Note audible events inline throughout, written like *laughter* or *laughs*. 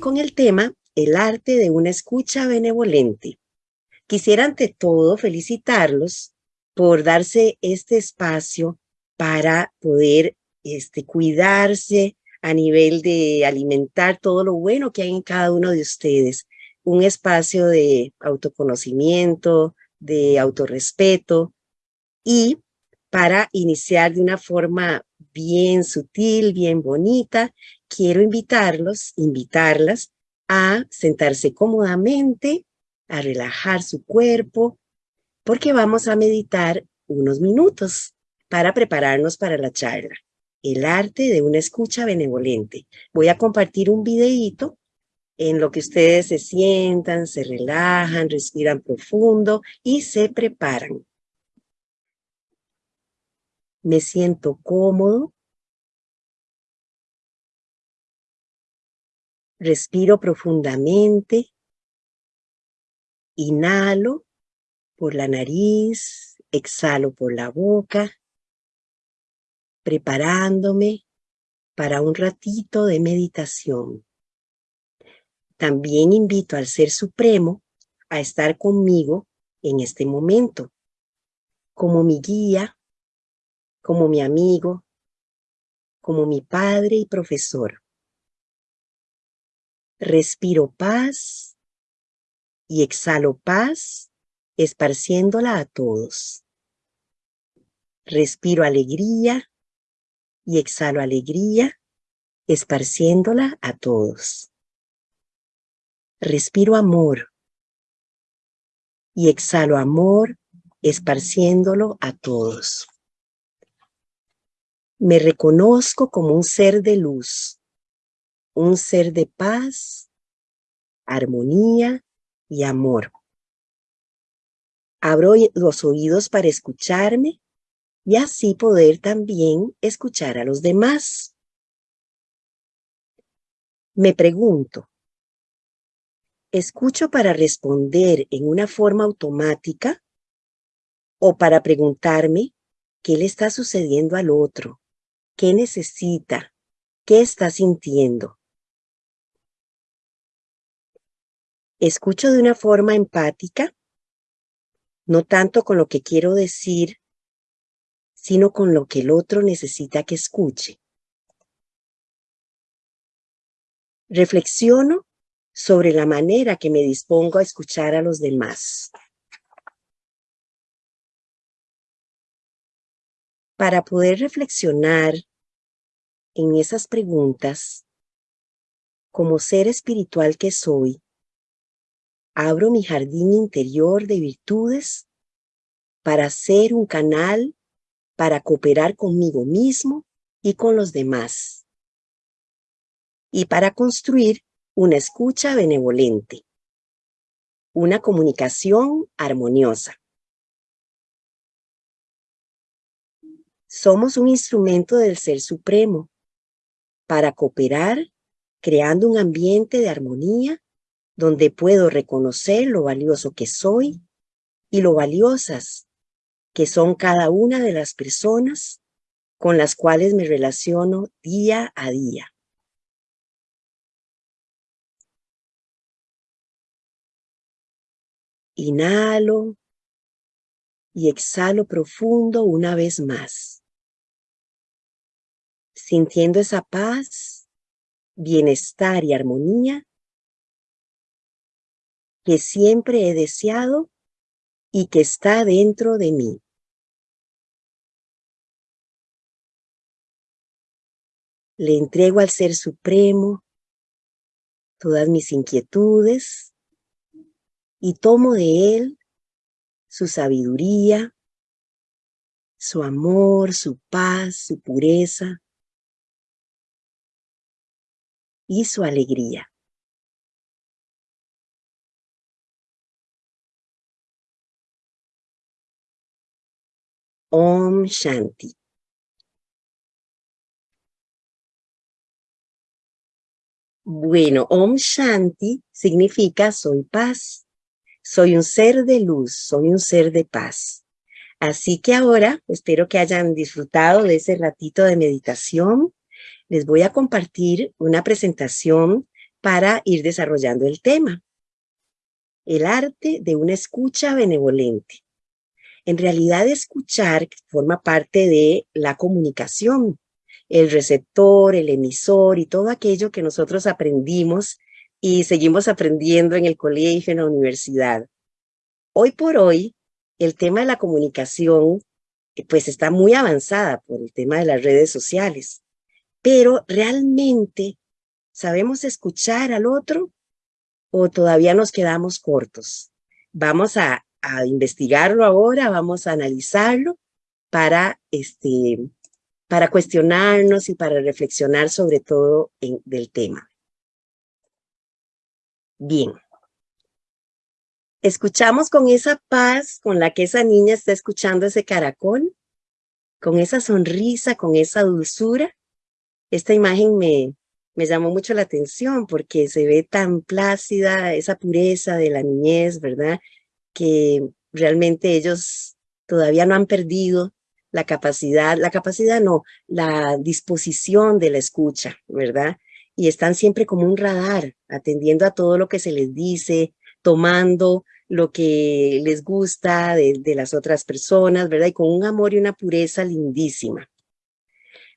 Con el tema, el arte de una escucha benevolente. Quisiera ante todo felicitarlos por darse este espacio para poder este, cuidarse a nivel de alimentar todo lo bueno que hay en cada uno de ustedes. Un espacio de autoconocimiento, de autorrespeto y para iniciar de una forma bien sutil, bien bonita, quiero invitarlos, invitarlas a sentarse cómodamente, a relajar su cuerpo, porque vamos a meditar unos minutos para prepararnos para la charla. El arte de una escucha benevolente. Voy a compartir un videíto en lo que ustedes se sientan, se relajan, respiran profundo y se preparan. Me siento cómodo, Respiro profundamente. Inhalo por la nariz, exhalo por la boca, preparándome para un ratito de meditación. También invito al Ser Supremo a estar conmigo en este momento, como mi guía, como mi amigo, como mi padre y profesor. Respiro paz y exhalo paz, esparciéndola a todos. Respiro alegría y exhalo alegría, esparciéndola a todos. Respiro amor y exhalo amor, esparciéndolo a todos. Me reconozco como un ser de luz, un ser de paz, armonía y amor. Abro los oídos para escucharme y así poder también escuchar a los demás. Me pregunto, ¿escucho para responder en una forma automática o para preguntarme qué le está sucediendo al otro? ¿Qué necesita? ¿Qué está sintiendo? Escucho de una forma empática, no tanto con lo que quiero decir, sino con lo que el otro necesita que escuche. Reflexiono sobre la manera que me dispongo a escuchar a los demás. Para poder reflexionar en esas preguntas, como ser espiritual que soy, abro mi jardín interior de virtudes para ser un canal para cooperar conmigo mismo y con los demás. Y para construir una escucha benevolente, una comunicación armoniosa. Somos un instrumento del Ser Supremo para cooperar creando un ambiente de armonía donde puedo reconocer lo valioso que soy y lo valiosas que son cada una de las personas con las cuales me relaciono día a día. Inhalo y exhalo profundo una vez más, sintiendo esa paz, bienestar y armonía que siempre he deseado y que está dentro de mí. Le entrego al Ser Supremo todas mis inquietudes y tomo de Él su sabiduría, su amor, su paz, su pureza y su alegría. Om Shanti. Bueno, Om Shanti significa soy paz. Soy un ser de luz, soy un ser de paz. Así que ahora, espero que hayan disfrutado de ese ratito de meditación. Les voy a compartir una presentación para ir desarrollando el tema. El arte de una escucha benevolente. En realidad, escuchar forma parte de la comunicación, el receptor, el emisor y todo aquello que nosotros aprendimos y seguimos aprendiendo en el colegio, en la universidad. Hoy por hoy, el tema de la comunicación pues está muy avanzada por el tema de las redes sociales, pero realmente sabemos escuchar al otro o todavía nos quedamos cortos. Vamos a, a investigarlo ahora, vamos a analizarlo para, este, para cuestionarnos y para reflexionar sobre todo en, del tema. Bien. Escuchamos con esa paz con la que esa niña está escuchando ese caracol, con esa sonrisa, con esa dulzura. Esta imagen me, me llamó mucho la atención porque se ve tan plácida esa pureza de la niñez, ¿verdad? Que realmente ellos todavía no han perdido la capacidad, la capacidad no, la disposición de la escucha, ¿verdad? Y están siempre como un radar, atendiendo a todo lo que se les dice, tomando lo que les gusta de, las otras personas, ¿verdad? Y con un amor y una pureza lindísima.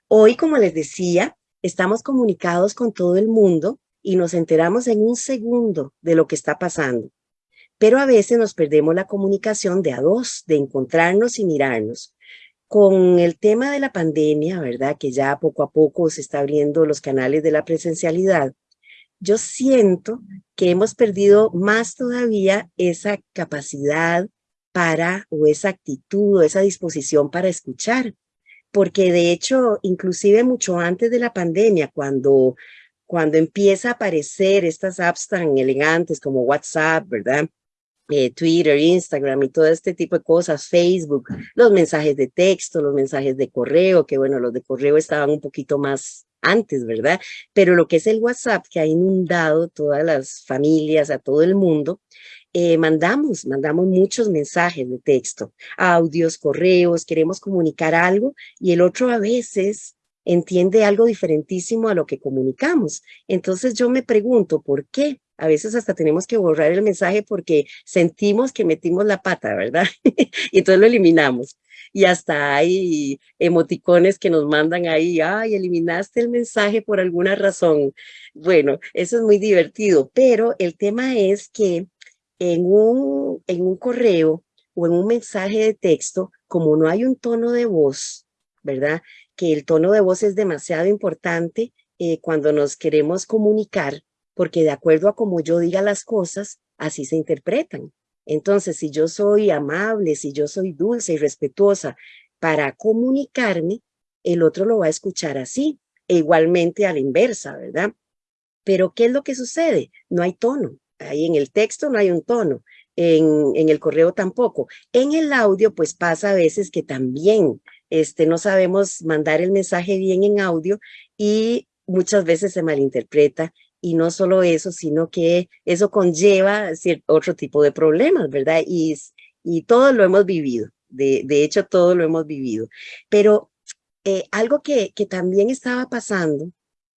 Hoy, como les decía, estamos comunicados con todo el mundo y nos enteramos en un segundo de lo que está pasando. Pero a veces nos perdemos la comunicación de a dos, de encontrarnos y mirarnos. Con el tema de la pandemia, ¿verdad? Que ya poco a poco se está abriendo los canales de la presencialidad. Yo siento que hemos perdido más todavía esa capacidad para, o esa actitud, o esa disposición para escuchar. Porque de hecho, inclusive mucho antes de la pandemia, cuando, cuando empieza a aparecer estas apps tan elegantes como WhatsApp, ¿verdad? Eh, Twitter, Instagram y todo este tipo de cosas, Facebook, los mensajes de texto, los mensajes de correo, que bueno, los de correo estaban un poquito más antes, ¿verdad? Pero lo que es el WhatsApp que ha inundado todas las familias, a todo el mundo, eh, mandamos, mandamos muchos mensajes de texto, audios, correos, queremos comunicar algo y el otro a veces entiende algo diferentísimo a lo que comunicamos. Entonces yo me pregunto, ¿por qué? A veces hasta tenemos que borrar el mensaje porque sentimos que metimos la pata, ¿verdad? *laughs* y entonces lo eliminamos. Y hasta hay emoticones que nos mandan ahí, ay, eliminaste el mensaje por alguna razón. Bueno, eso es muy divertido, pero el tema es que en un, en un correo o en un mensaje de texto, como no hay un tono de voz, ¿verdad? Que el tono de voz es demasiado importante eh, cuando nos queremos comunicar, porque de acuerdo a cómo yo diga las cosas, así se interpretan. Entonces, si yo soy amable, si yo soy dulce y respetuosa para comunicarme, el otro lo va a escuchar así, e igualmente a la inversa, ¿verdad? Pero, ¿qué es lo que sucede? No hay tono. Ahí en el texto no hay un tono, en, en el correo tampoco. En el audio, pues pasa a veces que también este, no sabemos mandar el mensaje bien en audio y muchas veces se malinterpreta y no solo eso, sino que eso conlleva otro tipo de problemas, ¿verdad? Y, y todo lo hemos vivido, de, hecho todo lo hemos vivido. Pero eh, algo que, que también estaba pasando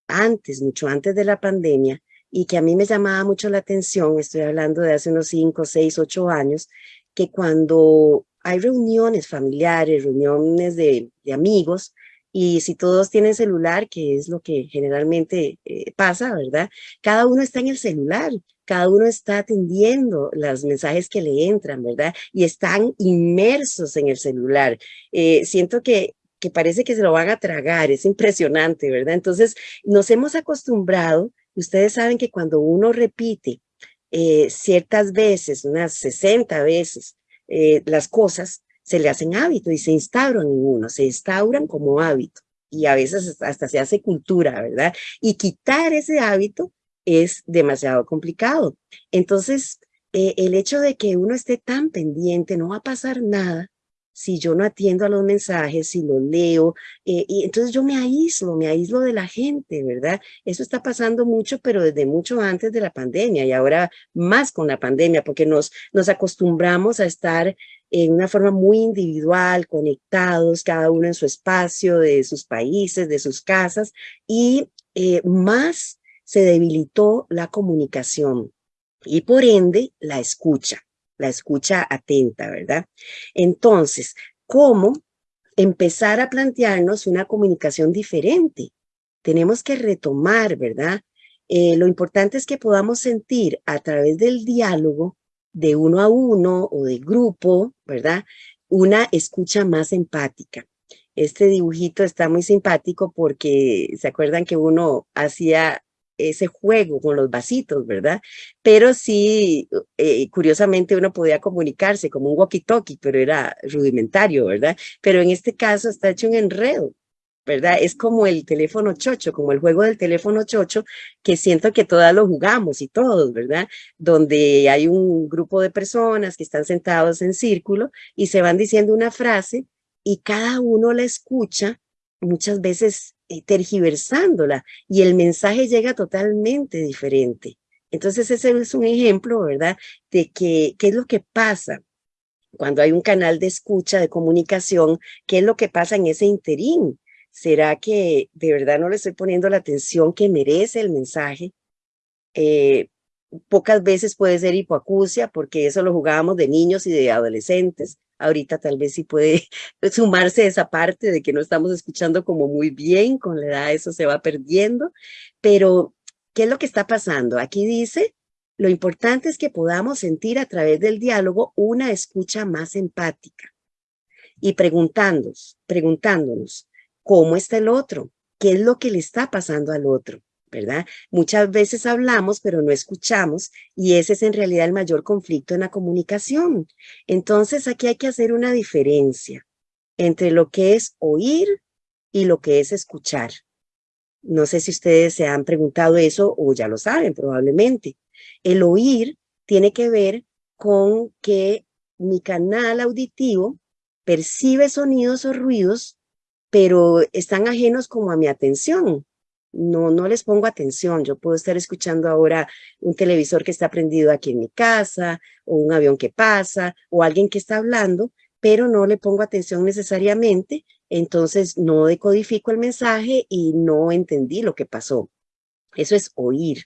antes, mucho antes de la pandemia, y que a mí me llamaba mucho la atención, estoy hablando de hace unos 5, 6, 8 años, que cuando hay reuniones familiares, reuniones de, amigos, y si todos tienen celular, que es lo que generalmente eh, pasa, ¿verdad? Cada uno está en el celular, cada uno está atendiendo los mensajes que le entran, ¿verdad? Y están inmersos en el celular. Eh, siento que, que parece que se lo van a tragar, es impresionante, ¿verdad? Entonces, nos hemos acostumbrado, ustedes saben que cuando uno repite eh, ciertas veces, unas 60 veces, las cosas, se le hacen hábito y se instauran en uno, se instauran como hábito y a veces hasta se hace cultura, ¿verdad? Y quitar ese hábito es demasiado complicado. Entonces, eh, el hecho de que uno esté tan pendiente, no va a pasar nada si yo no atiendo a los mensajes, si los leo, eh, y entonces yo me aíslo, me aíslo de la gente, ¿verdad? Eso está pasando mucho, pero desde mucho antes de la pandemia y ahora más con la pandemia, porque nos, nos acostumbramos a estar en una forma muy individual, conectados, cada uno en su espacio, de sus países, de sus casas, y eh, más se debilitó la comunicación y por ende la escucha, la escucha atenta, ¿verdad? Entonces, ¿cómo empezar a plantearnos una comunicación diferente? Tenemos que retomar, ¿verdad? Eh, lo importante es que podamos sentir a través del diálogo de uno a uno o de grupo, ¿verdad? Una escucha más empática. Este dibujito está muy simpático porque se acuerdan que uno hacía ese juego con los vasitos, ¿verdad? Pero sí, eh, curiosamente uno podía comunicarse como un walkie-talkie, pero era rudimentario, ¿verdad? Pero en este caso está hecho un enredo, ¿verdad? Es como el teléfono chocho, como el juego del teléfono chocho, que siento que todas lo jugamos y todos, ¿verdad? Donde hay un grupo de personas que están sentados en círculo y se van diciendo una frase y cada uno la escucha, muchas veces tergiversándola, y el mensaje llega totalmente diferente. Entonces ese es un ejemplo, ¿verdad? De que, qué es lo que pasa cuando hay un canal de escucha, de comunicación, qué es lo que pasa en ese interín. ¿Será que de verdad no le estoy poniendo la atención que merece el mensaje? Eh, pocas veces puede ser hipoacusia, porque eso lo jugábamos de niños y de adolescentes. Ahorita tal vez sí puede *laughs* sumarse esa parte de que no estamos escuchando como muy bien, con la edad eso se va perdiendo, pero ¿qué es lo que está pasando? Aquí dice, lo importante es que podamos sentir a través del diálogo una escucha más empática y preguntándonos, preguntándonos, ¿cómo está el otro? ¿Qué es lo que le está pasando al otro? Muchas veces hablamos, pero no escuchamos, y ese es en realidad el mayor conflicto en la comunicación. Entonces, aquí hay que hacer una diferencia entre lo que es oír y lo que es escuchar. No sé si ustedes se han preguntado eso o ya lo saben probablemente. El oír tiene que ver con que mi canal auditivo percibe sonidos o ruidos, pero están ajenos como a mi atención no, no les pongo atención. Yo puedo estar escuchando ahora un televisor que está prendido aquí en mi casa, o un avión que pasa, o alguien que está hablando, pero no le pongo atención necesariamente, entonces no decodifico el mensaje y no entendí lo que pasó. Eso es oír.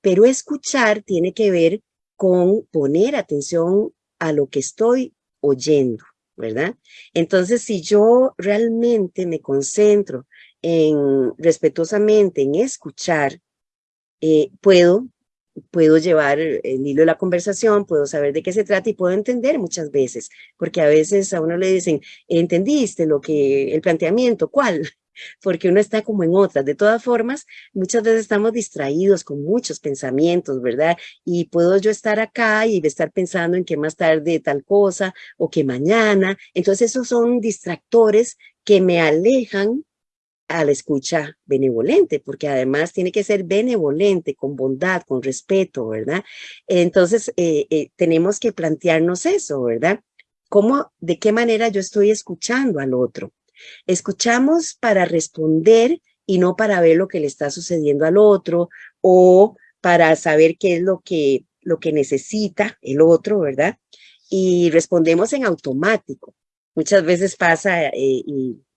Pero escuchar tiene que ver con poner atención a lo que estoy oyendo, ¿verdad? Entonces, si yo realmente me concentro en respetuosamente en escuchar, eh, puedo, puedo llevar el hilo de la conversación, puedo saber de qué se trata y puedo entender muchas veces, porque a veces a uno le dicen, ¿entendiste lo que, el planteamiento? ¿Cuál? *laughs* Porque uno está como en otras. De todas formas, muchas veces estamos distraídos con muchos pensamientos, ¿verdad? Y puedo yo estar acá y estar pensando en que más tarde tal cosa o que mañana. Entonces esos son distractores que me alejan a la escucha benevolente, porque además tiene que ser benevolente, con bondad, con respeto, ¿verdad? Entonces, eh, eh, tenemos que plantearnos eso, ¿verdad? ¿Cómo, de qué manera yo estoy escuchando al otro? Escuchamos para responder y no para ver lo que le está sucediendo al otro o para saber qué es lo que, lo que necesita el otro, ¿verdad? Y respondemos en automático. Muchas veces pasa eh,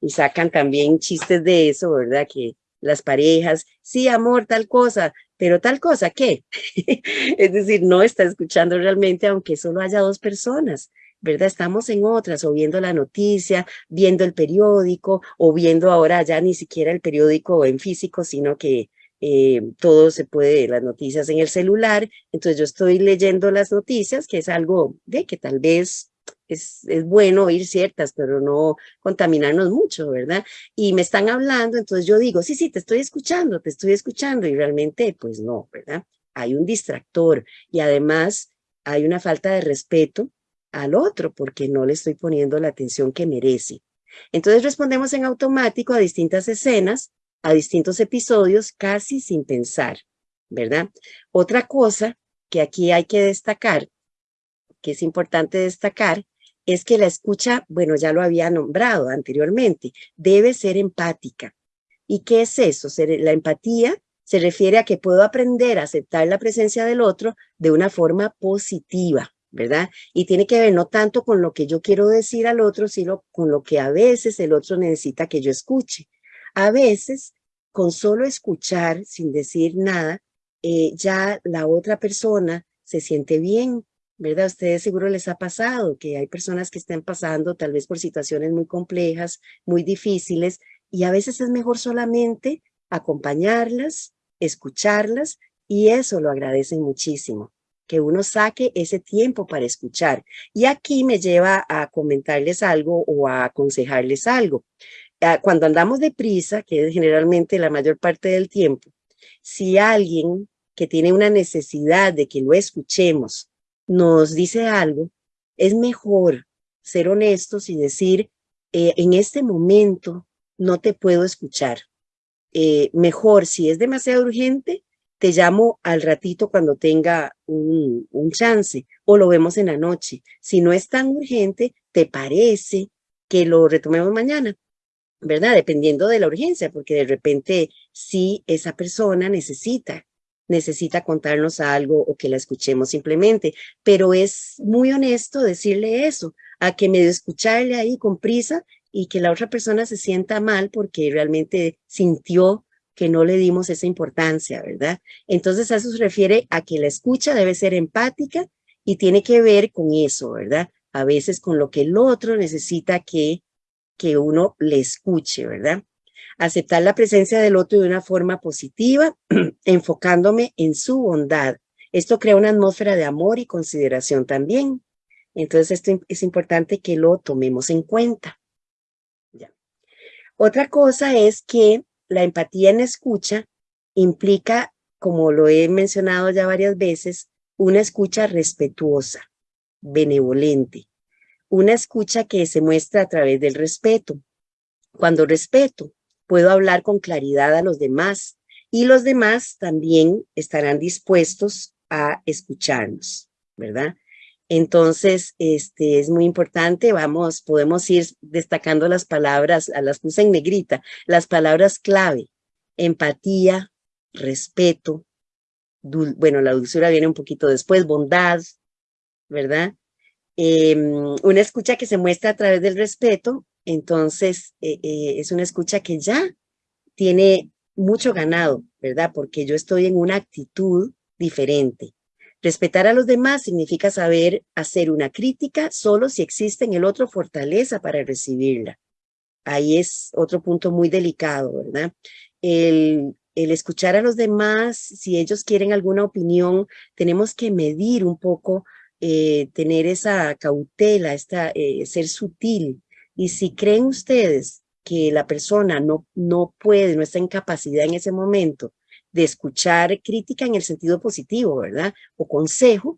y sacan también chistes de eso, ¿verdad? Que las parejas, sí, amor, tal cosa, pero tal cosa, ¿qué? *laughs* es decir, no está escuchando realmente, aunque solo haya dos personas, ¿verdad? Estamos en otras, o viendo la noticia, viendo el periódico, o viendo ahora ya ni siquiera el periódico en físico, sino que eh, todo se puede, las noticias en el celular, entonces yo estoy leyendo las noticias, que es algo de que tal vez es, bueno oír ciertas, pero no contaminarnos mucho, ¿verdad? Y me están hablando, entonces yo digo, sí, sí, te estoy escuchando, te estoy escuchando, y realmente, pues no, ¿verdad? Hay un distractor y además hay una falta de respeto al otro porque no le estoy poniendo la atención que merece. Entonces respondemos en automático a distintas escenas, a distintos episodios, casi sin pensar, ¿verdad? Otra cosa que aquí hay que destacar, que es importante destacar, es que la escucha, bueno, ya lo había nombrado anteriormente, debe ser empática. ¿Y qué es eso? La empatía se refiere a que puedo aprender a aceptar la presencia del otro de una forma positiva, ¿verdad? Y tiene que ver no tanto con lo que yo quiero decir al otro, sino con lo que a veces el otro necesita que yo escuche. A veces, con solo escuchar, sin decir nada, eh, ya la otra persona se siente bien, ¿verdad? Ustedes seguro les ha pasado que hay personas que estén pasando tal vez por situaciones muy complejas, muy difíciles, y a veces es mejor solamente acompañarlas, escucharlas, y eso lo agradecen muchísimo, que uno saque ese tiempo para escuchar. Y aquí me lleva a comentarles algo o a aconsejarles algo. Ah, cuando andamos deprisa, que es generalmente la mayor parte del tiempo, si alguien que tiene una necesidad de que lo escuchemos nos dice algo, es mejor ser honestos y decir, eh, en este momento no te puedo escuchar. Eh, mejor, si es demasiado urgente, te llamo al ratito cuando tenga un, un chance o lo vemos en la noche. Si no es tan urgente, ¿te parece que lo retomemos mañana? ¿verdad? Dependiendo de la urgencia, porque de repente si esa persona necesita, necesita contarnos algo o que la escuchemos simplemente, pero es muy honesto decirle eso, a que me de escucharle ahí con prisa y que la otra persona se sienta mal porque realmente sintió que no le dimos esa importancia, ¿verdad? Entonces eso se refiere a que la escucha debe ser empática y tiene que ver con eso, ¿verdad? A veces con lo que el otro necesita que que uno le escuche, ¿verdad? Aceptar la presencia del otro de una forma positiva, *clears throat* enfocándome en su bondad. Esto crea una atmósfera de amor y consideración también. Entonces, esto es importante que lo tomemos en cuenta. Otra cosa es que la empatía en escucha implica, como lo he mencionado ya varias veces, una escucha respetuosa, benevolente, una escucha que se muestra a través del respeto. Cuando respeto, puedo hablar con claridad a los demás y los demás también estarán dispuestos a escucharnos, ¿verdad? Entonces, este es muy importante, vamos, podemos ir destacando las palabras, a las puse en negrita, las palabras clave, empatía, respeto, bueno, la dulzura viene un poquito después, bondad, ¿verdad? Em, una escucha que se muestra a través del respeto, entonces eh, eh, es una escucha que ya tiene mucho ganado, ¿verdad? Porque yo estoy en una actitud diferente. Respetar a los demás significa saber hacer una crítica solo si existe en el otro fortaleza para recibirla. Ahí es otro punto muy delicado, ¿verdad? El, escuchar a los demás, si ellos quieren alguna opinión, tenemos que medir un poco eh, tener esa cautela, esta, ser sutil. Y si creen ustedes que la persona no, no puede, no está en capacidad en ese momento de escuchar crítica en el sentido positivo, ¿verdad? O consejo,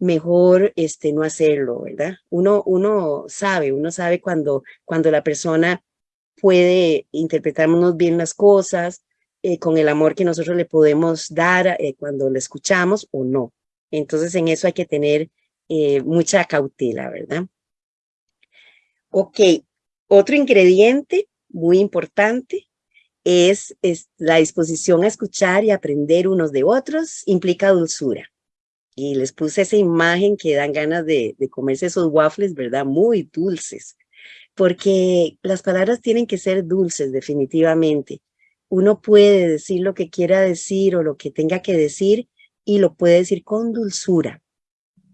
mejor este, no hacerlo, ¿verdad? Uno, uno sabe, uno sabe cuando, cuando la persona puede interpretarnos bien las cosas, eh, con el amor que nosotros le podemos dar cuando le escuchamos o no. Entonces en eso hay que tener eh, mucha cautela, ¿verdad? Ok, otro ingrediente muy importante es, la disposición a escuchar y aprender unos de otros, implica dulzura. Y les puse esa imagen que dan ganas de, comerse esos waffles, ¿verdad? Muy dulces. Porque las palabras tienen que ser dulces, definitivamente. Uno puede decir lo que quiera decir o lo que tenga que decir y lo puede decir con dulzura,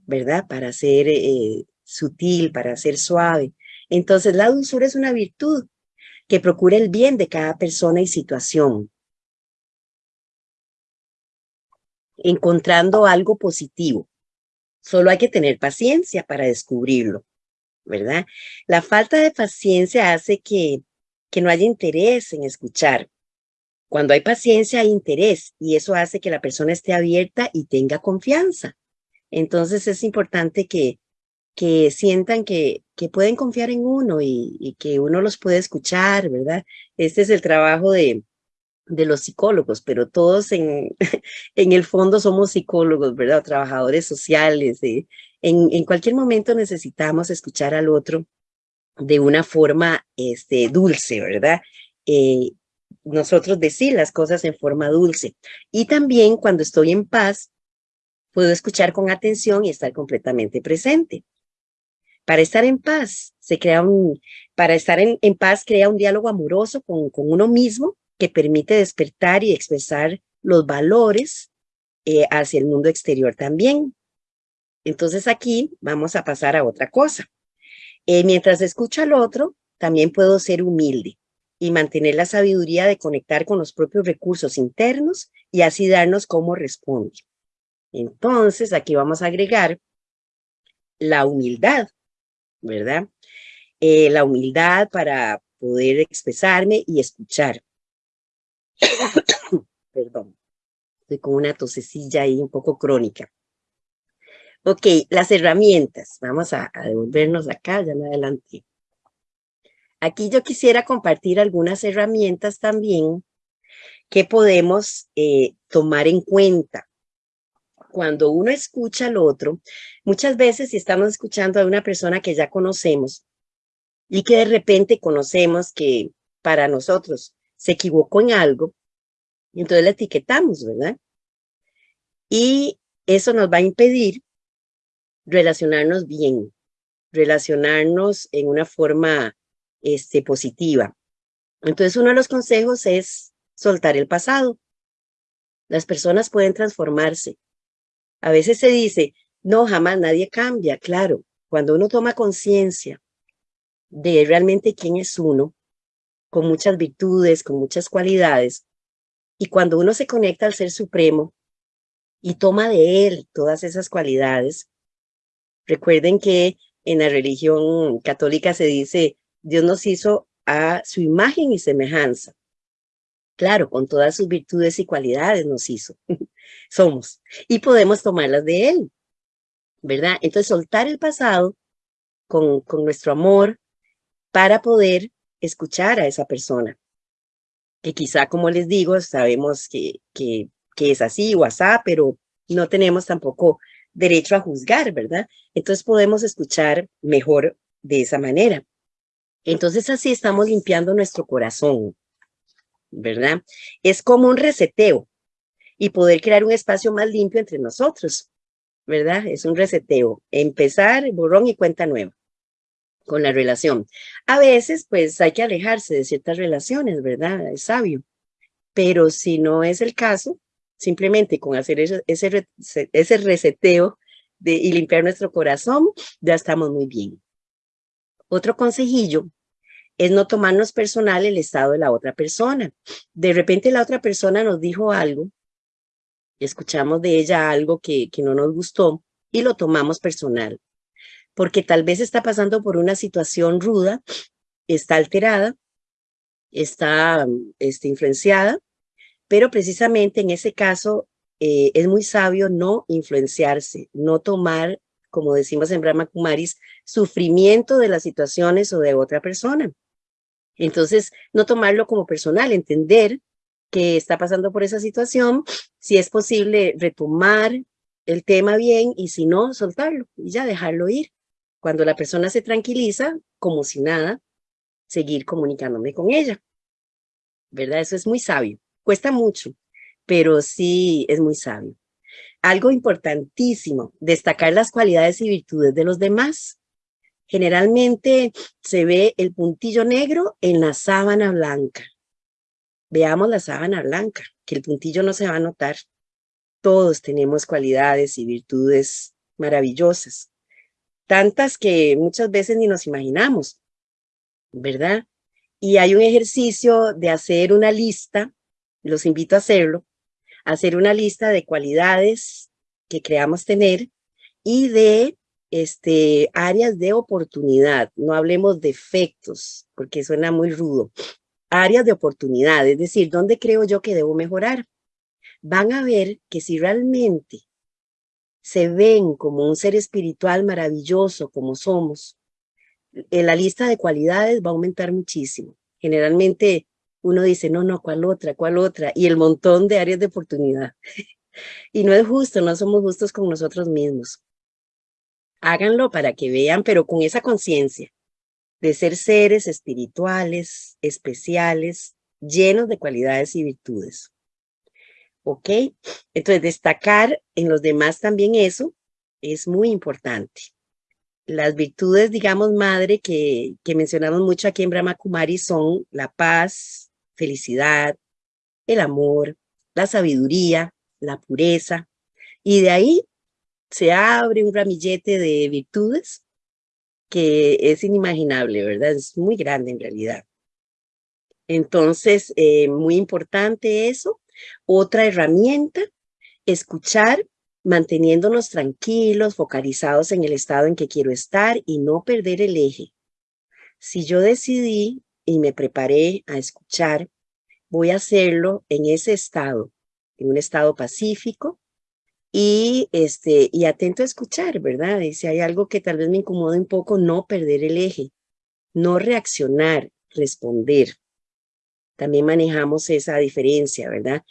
¿verdad? Para ser eh, sutil, para ser suave. Entonces la dulzura es una virtud que procura el bien de cada persona y situación, encontrando algo positivo. Solo hay que tener paciencia para descubrirlo, ¿verdad? La falta de paciencia hace que, que no haya interés en escuchar, cuando hay paciencia hay interés y eso hace que la persona esté abierta y tenga confianza. Entonces es importante que, que sientan que, que pueden confiar en uno y, que uno los puede escuchar, ¿verdad? Este es el trabajo de, de los psicólogos, pero todos en, *laughs* en el fondo somos psicólogos, ¿verdad? Trabajadores sociales. en, en cualquier momento necesitamos escuchar al otro de una forma este, dulce, ¿verdad? Eh, nosotros decir las cosas en forma dulce. Y también cuando estoy en paz, puedo escuchar con atención y estar completamente presente. Para estar en paz, se crea un, para estar en, paz crea un diálogo amoroso con, con uno mismo que permite despertar y expresar los valores eh, hacia el mundo exterior también. Entonces aquí vamos a pasar a otra cosa. Eh, mientras escucho al otro, también puedo ser humilde y mantener la sabiduría de conectar con los propios recursos internos y así darnos cómo responde. Entonces, aquí vamos a agregar la humildad, ¿verdad? Eh, la humildad para poder expresarme y escuchar. *coughs* Perdón, estoy con una tosecilla ahí un poco crónica. Ok, las herramientas. Vamos a, devolvernos acá, ya me adelanté. Aquí yo quisiera compartir algunas herramientas también que podemos eh, tomar en cuenta. Cuando uno escucha al otro, muchas veces si estamos escuchando a una persona que ya conocemos y que de repente conocemos que para nosotros se equivocó en algo, entonces la etiquetamos, ¿verdad? Y eso nos va a impedir relacionarnos bien, relacionarnos en una forma este, positiva. Entonces, uno de los consejos es soltar el pasado. Las personas pueden transformarse. A veces se dice, no, jamás nadie cambia. Claro, cuando uno toma conciencia de realmente quién es uno, con muchas virtudes, con muchas cualidades, y cuando uno se conecta al Ser Supremo y toma de él todas esas cualidades, recuerden que en la religión católica se dice, Dios nos hizo a su imagen y semejanza. Claro, con todas sus virtudes y cualidades nos hizo. *laughs* Somos. Y podemos tomarlas de Él. ¿Verdad? Entonces, soltar el pasado con, con nuestro amor para poder escuchar a esa persona. Que quizá, como les digo, sabemos que, que, que es así o asá, pero no tenemos tampoco derecho a juzgar, ¿verdad? Entonces podemos escuchar mejor de esa manera. Entonces así estamos limpiando nuestro corazón, ¿verdad? Es como un reseteo y poder crear un espacio más limpio entre nosotros, ¿verdad? Es un reseteo, empezar borrón y cuenta nueva con la relación. A veces, pues hay que alejarse de ciertas relaciones, ¿verdad? Es sabio. Pero si no es el caso, simplemente con hacer ese, ese, reseteo de, y limpiar nuestro corazón, ya estamos muy bien. Otro consejillo es no tomarnos personal el estado de la otra persona. De repente la otra persona nos dijo algo, escuchamos de ella algo que, que no nos gustó y lo tomamos personal, porque tal vez está pasando por una situación ruda, está alterada, está este, influenciada, pero precisamente en ese caso eh, es muy sabio no influenciarse, no tomar, como decimos en Brahma Kumaris, sufrimiento de las situaciones o de otra persona. Entonces, no tomarlo como personal, entender que está pasando por esa situación, si es posible retomar el tema bien y si no, soltarlo y ya dejarlo ir. Cuando la persona se tranquiliza, como si nada, seguir comunicándome con ella. ¿Verdad? Eso es muy sabio. Cuesta mucho, pero sí es muy sabio. Algo importantísimo, destacar las cualidades y virtudes de los demás. Generalmente se ve el puntillo negro en la sábana blanca. Veamos la sábana blanca, que el puntillo no se va a notar. Todos tenemos cualidades y virtudes maravillosas, tantas que muchas veces ni nos imaginamos, ¿verdad? Y hay un ejercicio de hacer una lista, los invito a hacerlo, hacer una lista de cualidades que creamos tener y de este, áreas de oportunidad, no hablemos de efectos, porque suena muy rudo, áreas de oportunidad, es decir, ¿dónde creo yo que debo mejorar? Van a ver que si realmente se ven como un ser espiritual maravilloso como somos, en la lista de cualidades va a aumentar muchísimo. Generalmente uno dice, no, no, ¿cuál otra? ¿Cuál otra? Y el montón de áreas de oportunidad. *laughs* y no es justo, no somos justos con nosotros mismos háganlo para que vean, pero con esa conciencia de ser seres espirituales, especiales, llenos de cualidades y virtudes. ¿Ok? Entonces, destacar en los demás también eso es muy importante. Las virtudes, digamos, madre, que, que mencionamos mucho aquí en Brahma Kumari son la paz, felicidad, el amor, la sabiduría, la pureza, y de ahí se abre un ramillete de virtudes que es inimaginable, ¿verdad? Es muy grande en realidad. Entonces, eh, muy importante eso. Otra herramienta, escuchar manteniéndonos tranquilos, focalizados en el estado en que quiero estar y no perder el eje. Si yo decidí y me preparé a escuchar, voy a hacerlo en ese estado, en un estado pacífico y, este, y atento a escuchar, ¿verdad? Y si hay algo que tal vez me incomode un poco, no perder el eje, no reaccionar, responder. También manejamos esa diferencia, ¿verdad?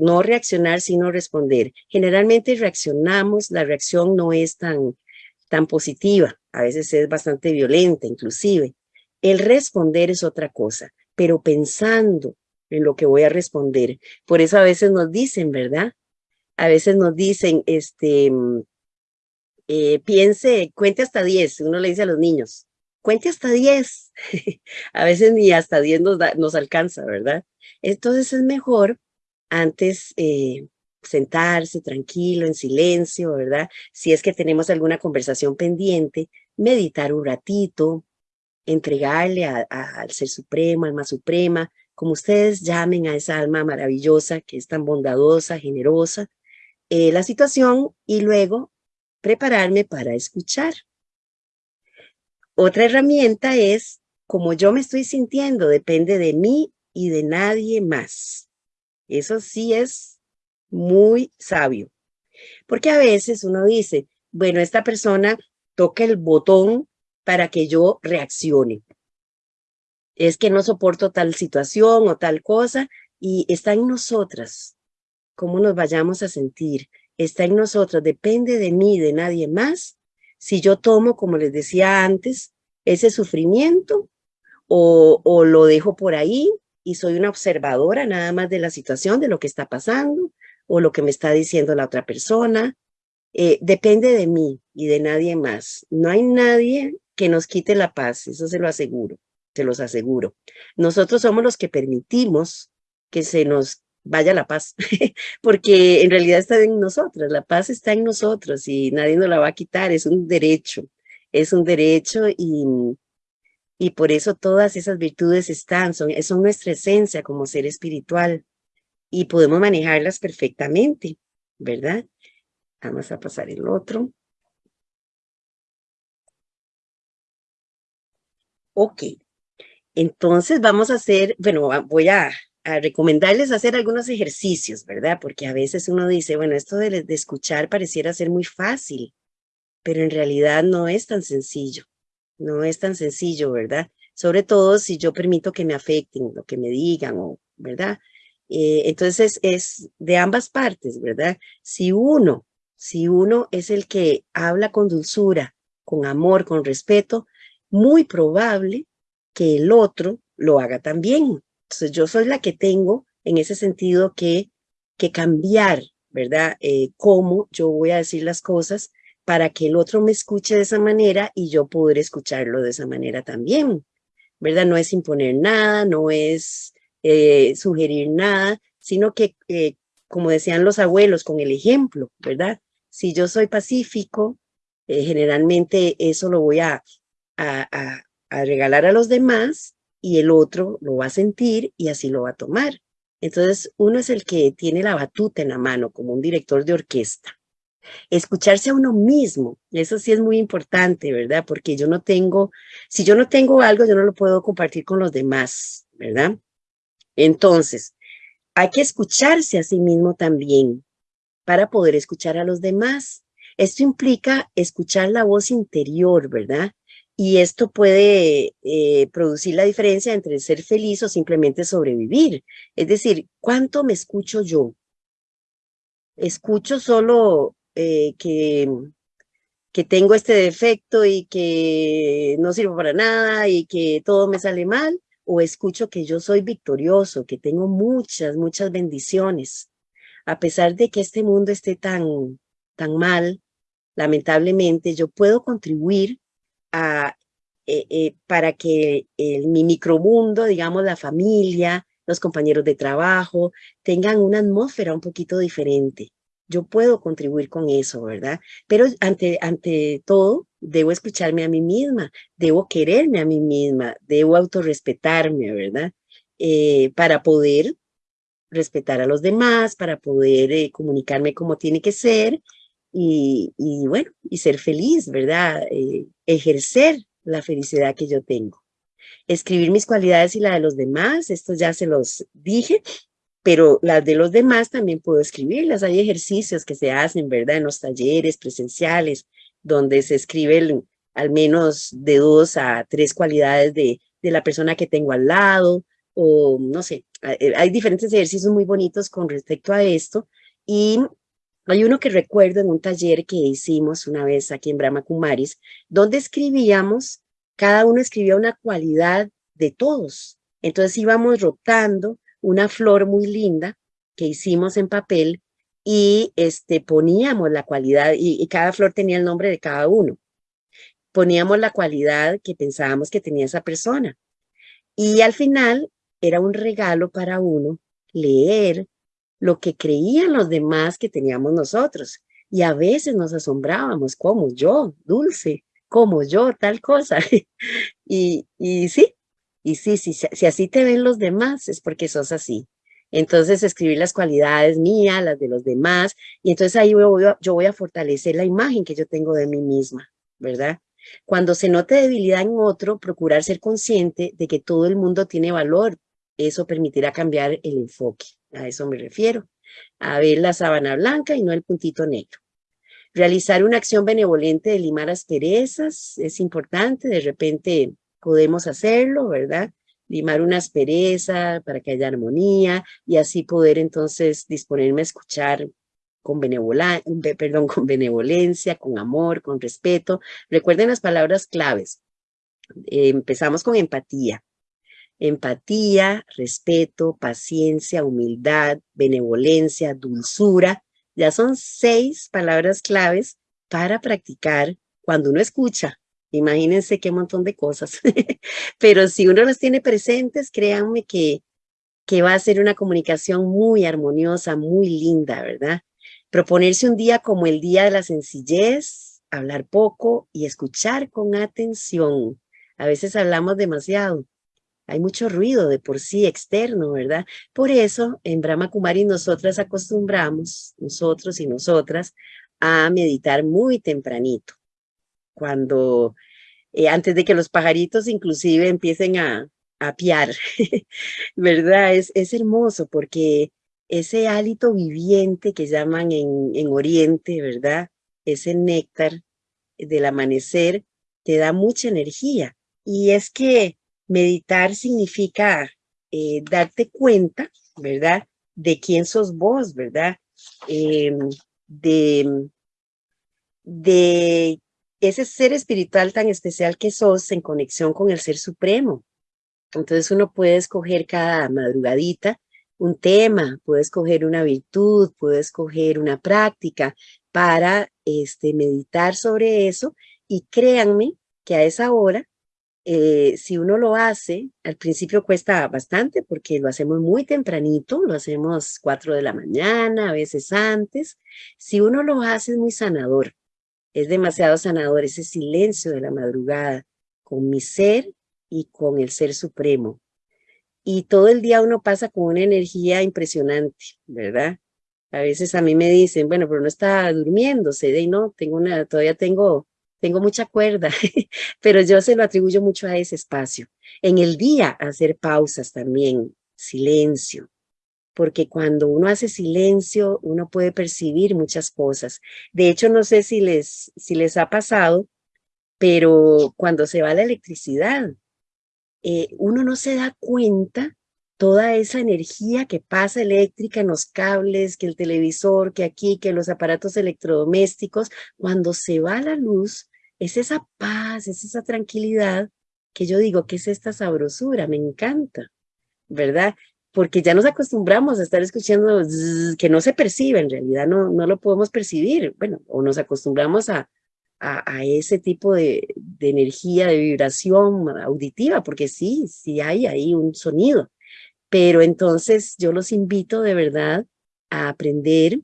no reaccionar, sino responder. Generalmente reaccionamos, la reacción no es tan, tan positiva, a veces es bastante violenta inclusive. El responder es otra cosa, pero pensando en lo que voy a responder. Por eso a veces nos dicen, ¿verdad? A veces nos dicen, este, mm, eh, piense, cuente hasta 10, uno le dice a los niños, cuente hasta 10. *laughs* a veces ni hasta 10 nos, alcanza, ¿verdad? Entonces es mejor antes eh, sentarse tranquilo, en silencio, ¿verdad? Si es que tenemos alguna conversación pendiente, meditar un ratito, entregarle al Ser Supremo, Alma Suprema, como ustedes llamen a esa alma maravillosa que es tan bondadosa, generosa, eh, la situación y luego prepararme para escuchar. Otra herramienta es, como yo me estoy sintiendo, depende de mí y de nadie más. Eso sí es muy sabio. Porque a veces uno dice, bueno, esta persona toca el botón para que yo reaccione. Es que no soporto tal situación o tal cosa y está en nosotras cómo nos vayamos a sentir. Está en nosotros, depende de mí, de nadie más. Si yo tomo, como les decía antes, ese sufrimiento o, o lo dejo por ahí y soy una observadora nada más de la situación, de lo que está pasando o lo que me está diciendo la otra persona. Eh, depende de mí y de nadie más. No hay nadie que nos quite la paz, eso se lo aseguro, se los aseguro. Nosotros somos los que permitimos que se nos vaya la paz, *laughs* porque en realidad está en nosotros, la paz está en nosotros y nadie nos la va a quitar, es un derecho, es un derecho y, y por eso todas esas virtudes están, son, son nuestra esencia como ser espiritual y podemos manejarlas perfectamente, ¿verdad? Vamos a pasar el otro. Ok, entonces vamos a hacer, bueno, voy a, recomendarles hacer algunos ejercicios, ¿verdad? Porque a veces uno dice, bueno, esto de, escuchar pareciera ser muy fácil, pero en realidad no es tan sencillo, no es tan sencillo, ¿verdad? Sobre todo si yo permito que me afecten, lo que me digan, ¿verdad? Eh, entonces es de ambas partes, ¿verdad? Si uno, si uno es el que habla con dulzura, con amor, con respeto, muy probable que el otro lo haga también. Entonces yo soy la que tengo en ese sentido que, que cambiar, ¿verdad? Eh, cómo yo voy a decir las cosas para que el otro me escuche de esa manera y yo poder escucharlo de esa manera también, ¿verdad? No es imponer nada, no es eh, sugerir nada, sino que, eh, como decían los abuelos, con el ejemplo, ¿verdad? Si yo soy pacífico, generalmente eso lo voy a, a, regalar a los demás y el otro lo va a sentir y así lo va a tomar. Entonces, uno es el que tiene la batuta en la mano, como un director de orquesta. Escucharse a uno mismo, eso sí es muy importante, ¿verdad? Porque yo no tengo, si yo no tengo algo, yo no lo puedo compartir con los demás, ¿verdad? Entonces, hay que escucharse a sí mismo también para poder escuchar a los demás. Esto implica escuchar la voz interior, ¿verdad? Y esto puede eh, producir la diferencia entre ser feliz o simplemente sobrevivir. Es decir, ¿cuánto me escucho yo? ¿Escucho solo eh, que, que tengo este defecto y que no sirvo para nada y que todo me sale mal? ¿O escucho que yo soy victorioso, que tengo muchas, muchas bendiciones? A pesar de que este mundo esté tan, tan mal, lamentablemente yo puedo contribuir eh, eh, para que el, mi micromundo, digamos la familia, los compañeros de trabajo tengan una atmósfera un poquito diferente. Yo puedo contribuir con eso, ¿verdad? Pero ante, ante todo, debo escucharme a mí misma, debo quererme a mí misma, debo autorrespetarme, ¿verdad? Eh, para poder respetar a los demás, para poder eh, comunicarme como tiene que ser y, bueno, y ser feliz, ¿verdad? Eh, ejercer la felicidad que yo tengo. Escribir mis cualidades y la de los demás, esto ya se los dije, pero las de los demás también puedo escribirlas. Hay ejercicios que se hacen, ¿verdad? En los talleres presenciales, donde se escriben al menos de dos a tres cualidades de, de la persona que tengo al lado, o no sé, hay diferentes ejercicios muy bonitos con respecto a esto, y hay uno que recuerdo en un taller que hicimos una vez aquí en Brahma Kumaris, donde escribíamos, cada uno escribía una cualidad de todos. Entonces íbamos rotando una flor muy linda que hicimos en papel y este, poníamos la cualidad, y, cada flor tenía el nombre de cada uno. Poníamos la cualidad que pensábamos que tenía esa persona. Y al final era un regalo para uno leer lo que creían los demás que teníamos nosotros. Y a veces nos asombrábamos, como yo, dulce, como yo, tal cosa. *laughs* y, y sí, y sí, sí, si así te ven los demás, es porque sos así. Entonces, escribir las cualidades mías, las de los demás, y entonces ahí yo voy a fortalecer la imagen que yo tengo de mí misma, ¿verdad? Cuando se note debilidad en otro, procurar ser consciente de que todo el mundo tiene valor. Eso permitirá cambiar el enfoque. A eso me refiero. A ver la sábana blanca y no el puntito negro. Realizar una acción benevolente de limar asperezas es importante. De repente podemos hacerlo, ¿verdad? Limar una aspereza para que haya armonía y así poder entonces disponerme a escuchar con, perdón, con benevolencia, con amor, con respeto. Recuerden las palabras claves. empezamos con empatía. Empatía, respeto, paciencia, humildad, benevolencia, dulzura. Ya son seis palabras claves para practicar cuando uno escucha, Imagínense qué montón de cosas. *laughs* Pero si uno las tiene presentes, créanme que, que va a ser una comunicación muy armoniosa, muy linda, ¿verdad? Proponerse un día como el día de la sencillez, hablar poco y escuchar con atención. A veces hablamos demasiado. Hay mucho ruido de por sí externo, ¿verdad? Por eso, en Brahma Kumari nosotras acostumbramos, nosotros y nosotras, a meditar muy tempranito cuando eh, antes de que los pajaritos inclusive empiecen a, a *laughs* ¿verdad? Es, es hermoso porque ese hálito viviente que llaman en, en Oriente, ¿verdad? Ese néctar del amanecer te da mucha energía. Y es que meditar significa eh, darte cuenta, ¿verdad? De quién sos vos, ¿verdad? Em, de, de ese ser espiritual tan especial que sos en conexión con el Ser Supremo. Entonces uno puede escoger cada madrugadita un tema, puede escoger una virtud, puede escoger una práctica para este, meditar sobre eso y créanme que a esa hora, eh, si uno lo hace, al principio cuesta bastante porque lo hacemos muy tempranito, lo hacemos cuatro de la mañana, a veces antes. Si uno lo hace es muy sanador, es demasiado sanador ese silencio de la madrugada con mi ser y con el ser supremo. Y todo el día uno pasa con una energía impresionante, ¿verdad? A veces a mí me dicen, bueno, pero no está durmiéndose, de no, tengo una, todavía tengo, tengo mucha cuerda, *laughs* pero yo se lo atribuyo mucho a ese espacio. En el día hacer pausas también, silencio, porque cuando uno hace silencio, uno puede percibir muchas cosas. De hecho, no sé si les, si les ha pasado, pero cuando se va la electricidad, eh, uno no se da cuenta toda esa energía que pasa eléctrica en los cables, que el televisor, que aquí, que los aparatos electrodomésticos, cuando se va la luz, es esa paz, es esa tranquilidad que yo digo, que es esta sabrosura? Me encanta, ¿verdad? porque ya nos acostumbramos a estar escuchando que no se percibe, en realidad no, no lo podemos percibir, bueno, o nos acostumbramos a, a, ese tipo de, de, energía, de vibración auditiva, porque sí, sí hay ahí un sonido, Pero entonces yo los invito de verdad a aprender,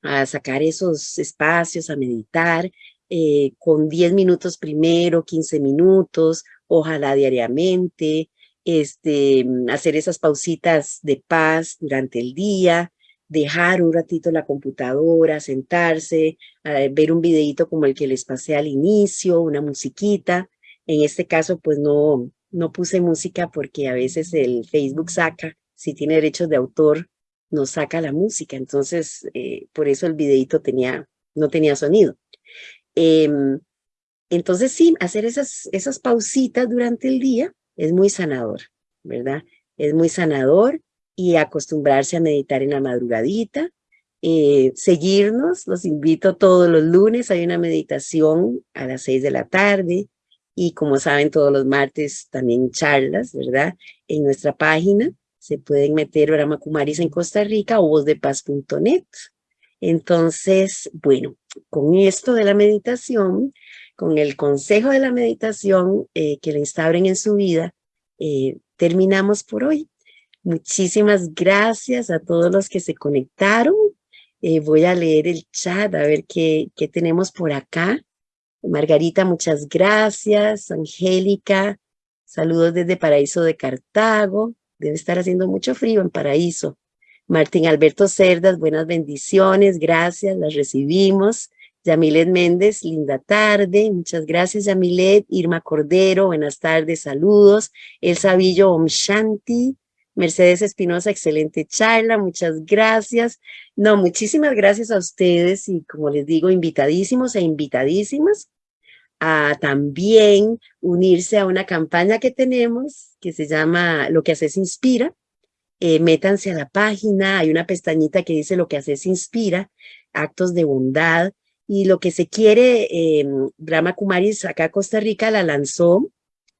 a sacar esos espacios, a meditar, eh, con 10 minutos primero, 15 minutos, ojalá diariamente, este, hacer esas pausitas de paz durante el día, dejar un ratito la computadora, sentarse, ver un videito como el que les pasé al inicio, una musiquita. En este caso, pues no, no puse música porque a veces el Facebook saca, si tiene derechos de autor, nos saca la música. Entonces, eh, por eso el videito tenía, no tenía sonido. Em, entonces, sí, hacer esas, esas pausitas durante el día es muy sanador, ¿verdad? Es muy sanador y acostumbrarse a meditar en la madrugadita. Eh, seguirnos, los invito todos los lunes, hay una meditación a las seis de la tarde y como saben todos los martes también charlas, ¿verdad? En nuestra página se pueden meter Brahma Kumaris en Costa Rica o vozdepaz.net. Entonces, bueno, con esto de la meditación, con el consejo de la meditación eh, que le instauren en su vida, eh, terminamos por hoy. Muchísimas gracias a todos los que se conectaron. Eh, voy a leer el chat a ver qué, qué tenemos por acá. Margarita, muchas gracias. Angélica, saludos desde Paraíso de Cartago. Debe estar haciendo mucho frío en Paraíso. Martín Alberto Cerdas, buenas bendiciones, gracias, las recibimos. Yamilet Méndez, linda tarde. Muchas gracias, Yamilet. Irma Cordero, buenas tardes, saludos. El Sabillo Om Shanti. Mercedes Espinosa, excelente charla, muchas gracias. No, muchísimas gracias a ustedes y como les digo, invitadísimos e invitadísimas a también unirse a una campaña que tenemos que se llama Lo que haces inspira. Eh, métanse a la página, hay una pestañita que dice Lo que haces inspira, actos de bondad y lo que se quiere, eh, Brahma Kumaris acá Costa Rica la lanzó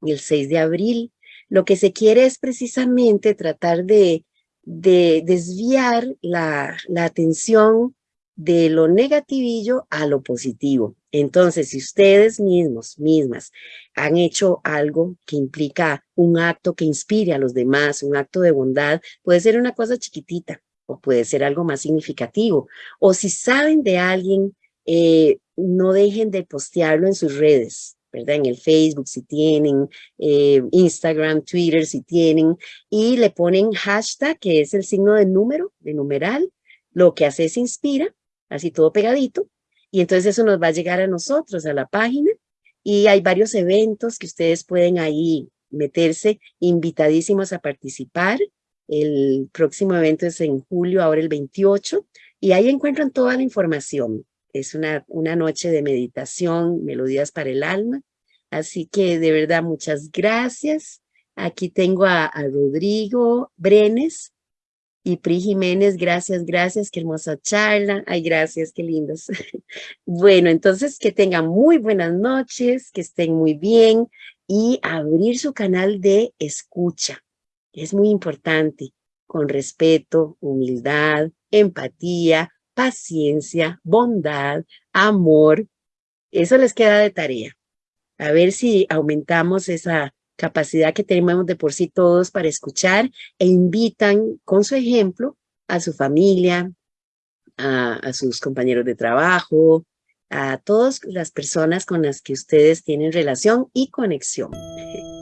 el 6 de abril lo que se quiere es precisamente tratar de, desviar la, la atención de lo negativillo a lo positivo. Entonces, si ustedes mismos, mismas, han hecho algo que implica un acto que inspire a los demás, un acto de bondad, puede ser una cosa chiquitita o puede ser algo más significativo. O si saben de alguien, eh, no dejen de postearlo en sus redes. ¿verdad? En el Facebook si tienen, eh, Instagram, Twitter si tienen, y le ponen hashtag, que es el signo de número, de numeral, lo que hace es inspira, así todo pegadito, y entonces eso nos va a llegar a nosotros, a la página, y hay varios eventos que ustedes pueden ahí meterse, invitadísimos a participar. El próximo evento es en julio, ahora el 28, y ahí encuentran toda la información. Es una, una noche de meditación, melodías para el alma. Así que de verdad, muchas gracias. Aquí tengo a, Rodrigo Brenes y Pri Jiménez. Gracias, gracias. Qué hermosa charla. Ay, gracias, qué lindos. *laughs* bueno, entonces que tengan muy buenas noches, que estén muy bien y abrir su canal de escucha. Es muy importante, con respeto, humildad, empatía, paciencia, bondad, amor. Eso les queda de tarea. A ver si aumentamos esa capacidad que tenemos de por sí todos para escuchar e invitan con su ejemplo a su familia, a, sus compañeros de trabajo, a todas las personas con las que ustedes tienen relación y conexión. *laughs*